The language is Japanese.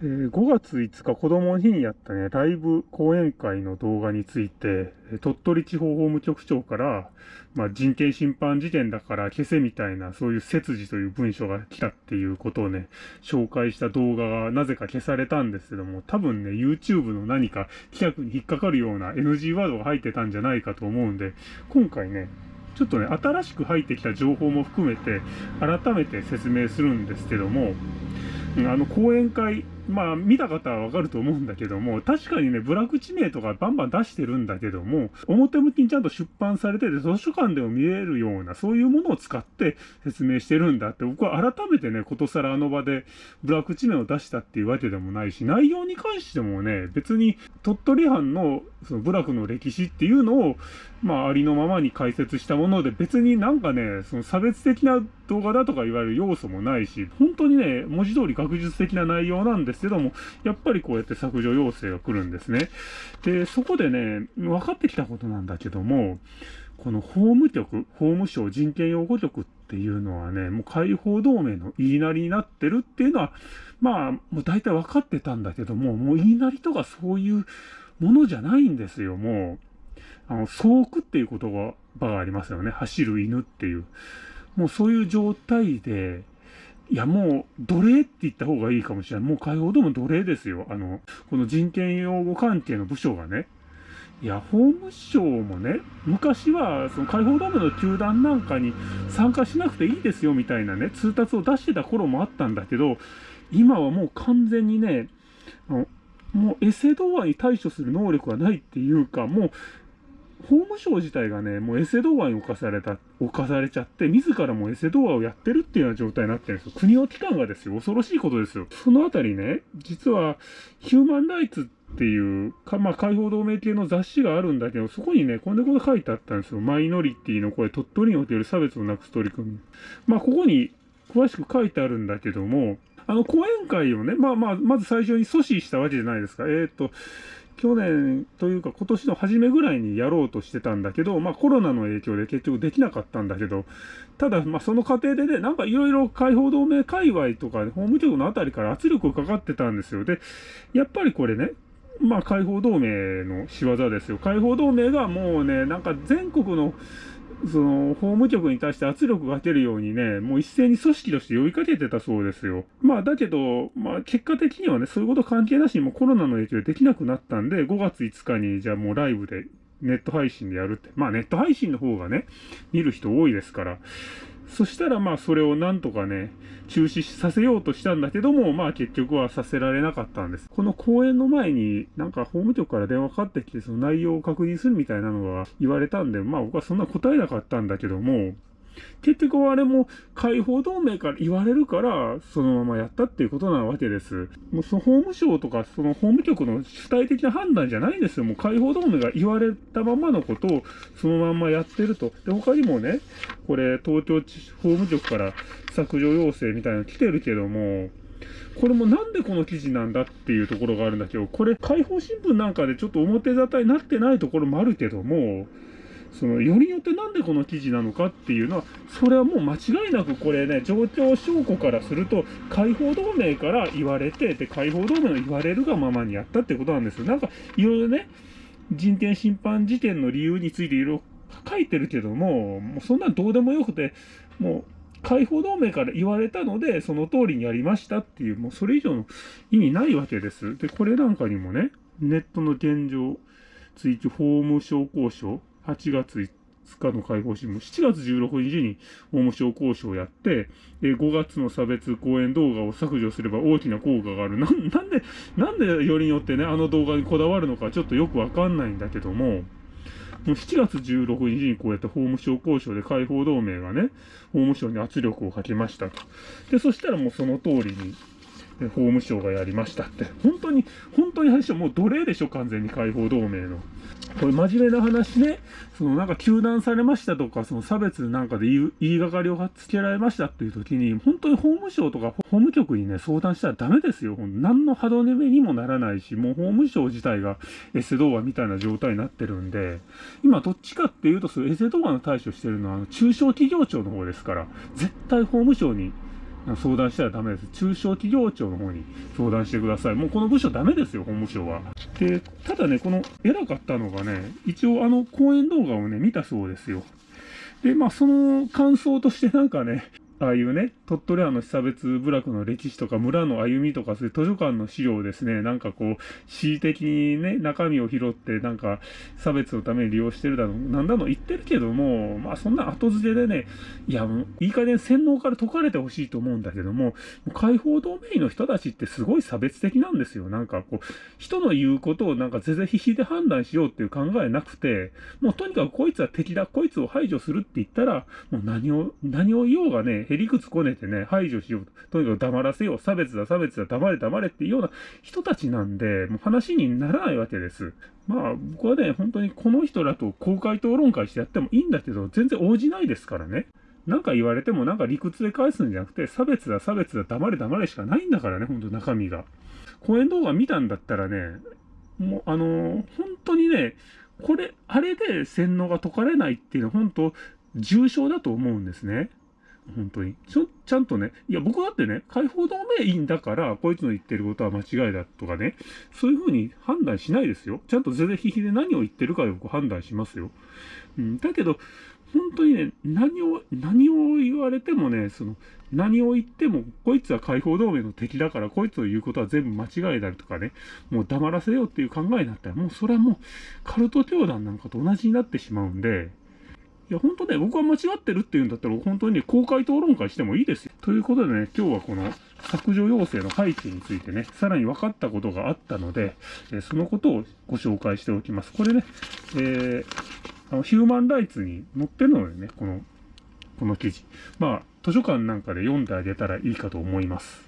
えー、5月5日子供の日にやったね、ライブ講演会の動画について、鳥取地方法務局長から、まあ、人権侵犯事件だから消せみたいな、そういう切字という文書が来たっていうことをね、紹介した動画がなぜか消されたんですけども、多分ね、YouTube の何か規約に引っかかるような NG ワードが入ってたんじゃないかと思うんで、今回ね、ちょっとね、新しく入ってきた情報も含めて、改めて説明するんですけども、あの講演会、まあ見た方はわかると思うんだけども、確かにね、ブラック地名とかバンバン出してるんだけども、表向きにちゃんと出版されてて、図書館でも見えるような、そういうものを使って説明してるんだって、僕は改めてね、ことさらあの場でブラック地名を出したっていうわけでもないし、内容に関してもね、別に鳥取藩のその部落の歴史っていうのを、まあ、ありのままに解説したもので、別になんかね、その差別的な動画だとか言われる要素もないし、本当にね、文字通り学術的な内容なんですけども、やっぱりこうやって削除要請が来るんですね。で、そこでね、分かってきたことなんだけども、この法務局、法務省人権擁護局っていうのはね、もう解放同盟の言いなりになってるっていうのは、まあ、もう大体分かってたんだけども、もう言いなりとかそういうものじゃないんですよ、もう。あの、走句っていう言葉がありますよね。走る犬っていう。もうそういう状態で、いや、もう、奴隷って言った方がいいかもしれない。もう解放でも奴隷ですよ。あの、この人権擁護関係の部署がね。いや、法務省もね、昔は、その解放同盟の球団なんかに参加しなくていいですよ、みたいなね、通達を出してた頃もあったんだけど、今はもう完全にね、もうエセ童話に対処する能力がないっていうか、もう、法務省自体がね、もうエセ童話に侵された、侵されちゃって、自らもエセ童話をやってるっていうような状態になってるんですよ。国の機関がですよ、恐ろしいことですよ。そのあたりね、実は、ヒューマンライツっていう、かまあ、解放同盟系の雑誌があるんだけど、そこにね、こんなこと書いてあったんですよ。マイノリティの声、鳥取における差別をなくす取り組み。まあ、ここに詳しく書いてあるんだけども、あの、講演会をね、まあまあ、まず最初に阻止したわけじゃないですか。えっ、と、去年というか今年の初めぐらいにやろうとしてたんだけど、まあコロナの影響で結局できなかったんだけど、ただまあその過程でね、なんかいろいろ解放同盟界隈とか、法務局のあたりから圧力がかかってたんですよ。で、やっぱりこれね、まあ解放同盟の仕業ですよ。解放同盟がもうね、なんか全国のその、法務局に対して圧力がかけるようにね、もう一斉に組織として呼びかけてたそうですよ。まあ、だけど、まあ、結果的にはね、そういうこと関係なしにもコロナの影響でできなくなったんで、5月5日に、じゃあもうライブで、ネット配信でやるって。まあ、ネット配信の方がね、見る人多いですから。そしたらまあそれをなんとかね、中止させようとしたんだけども、まあ結局はさせられなかったんです。この公演の前になんか法務局から電話かかってきてその内容を確認するみたいなのが言われたんで、まあ僕はそんな答えなかったんだけども、結局あれも解放同盟から言われるから、そのままやったっていうことなわけです。もうその法務省とか、その法務局の主体的な判断じゃないんですよ。もう解放同盟が言われたままのことをそのまんまやってると。で、他にもね、これ東京法務局から削除要請みたいなの来てるけども、これもなんでこの記事なんだっていうところがあるんだけど、これ解放新聞なんかでちょっと表沙汰になってないところもあるけども、そのよりによってなんでこの記事なのかっていうのは、それはもう間違いなくこれね、状況証拠からすると、解放同盟から言われて、で、解放同盟の言われるがままにやったってことなんですよ。なんか、いろいろね、人権侵犯事件の理由についていろいろ書いてるけども、もうそんなんどうでもよくて、もう、解放同盟から言われたので、その通りにやりましたっていう、もうそれ以上の意味ないわけです。で、これなんかにもね、ネットの現状、追記法務省交渉、8月5日の解放新聞、7月16日に法務省交渉をやって、え5月の差別講演動画を削除すれば大きな効果がある。な、なんで、なんでよりによってね、あの動画にこだわるのかちょっとよくわかんないんだけども、もう7月16日にこうやって法務省交渉で解放同盟がね、法務省に圧力をかけましたと。で、そしたらもうその通りに、法務省がやりましたって。本当に、本当に話はもう奴隷でしょ、完全に解放同盟の。これ真面目な話ね、そのなんか糾弾されましたとか、その差別なんかで言いがかりをつけられましたっていう時に、本当に法務省とか法務局にね、相談したらダメですよ。何の歯止めにもならないし、もう法務省自体がエセ動画みたいな状態になってるんで、今どっちかっていうと、そのエセ動画の対処してるのは、あの中小企業庁の方ですから、絶対法務省に相談したらダメです。中小企業庁の方に相談してください。もうこの部署ダメですよ、本部省は。で、ただね、この偉かったのがね、一応あの講演動画をね、見たそうですよ。で、まあその感想としてなんかね、ああいうね、鳥取藩の被差別部落の歴史とか村の歩みとかそういう図書館の資料をですね、なんかこう、恣意的にね、中身を拾ってなんか差別のために利用してるだの、なんだの言ってるけども、まあそんな後付けでね、いやもういい加減洗脳から解かれてほしいと思うんだけども、解放同盟の人たちってすごい差別的なんですよ。なんかこう、人の言うことをなんか全然必死で判断しようっていう考えなくて、もうとにかくこいつは敵だ、こいつを排除するって言ったら、もう何を、何を言おうがね、へりくつこねてね、排除しようと。とにかく黙らせよう。差別だ、差別だ、黙れ、黙れっていうような人たちなんで、もう話にならないわけです。まあ、僕はね、本当にこの人らと公開討論会してやってもいいんだけど、全然応じないですからね。なんか言われてもなんか理屈で返すんじゃなくて、差別だ、差別だ、黙れ、黙れしかないんだからね、ほんと中身が。講演動画見たんだったらね、もう、あのー、本当にね、これ、あれで洗脳が解かれないっていうのは本当、重症だと思うんですね。本当に。ちょ、ちゃんとね、いや、僕だってね、解放同盟員だから、こいつの言ってることは間違いだとかね、そういうふうに判断しないですよ。ちゃんと全然ひひで何を言ってるかで僕判断しますよ。うん、だけど、本当にね、何を、何を言われてもね、その、何を言っても、こいつは解放同盟の敵だから、こいつの言うことは全部間違いだとかね、もう黙らせようっていう考えになったら、もうそれはもう、カルト教団なんかと同じになってしまうんで、いや、本当ね、僕は間違ってるっていうんだったら、本当に、ね、公開討論会してもいいですよ。ということでね、今日はこの削除要請の背景についてね、さらに分かったことがあったので、えそのことをご紹介しておきます。これね、えー、あのヒューマンライツに載ってるのでね、この、この記事。まあ、図書館なんかで読んであげたらいいかと思います。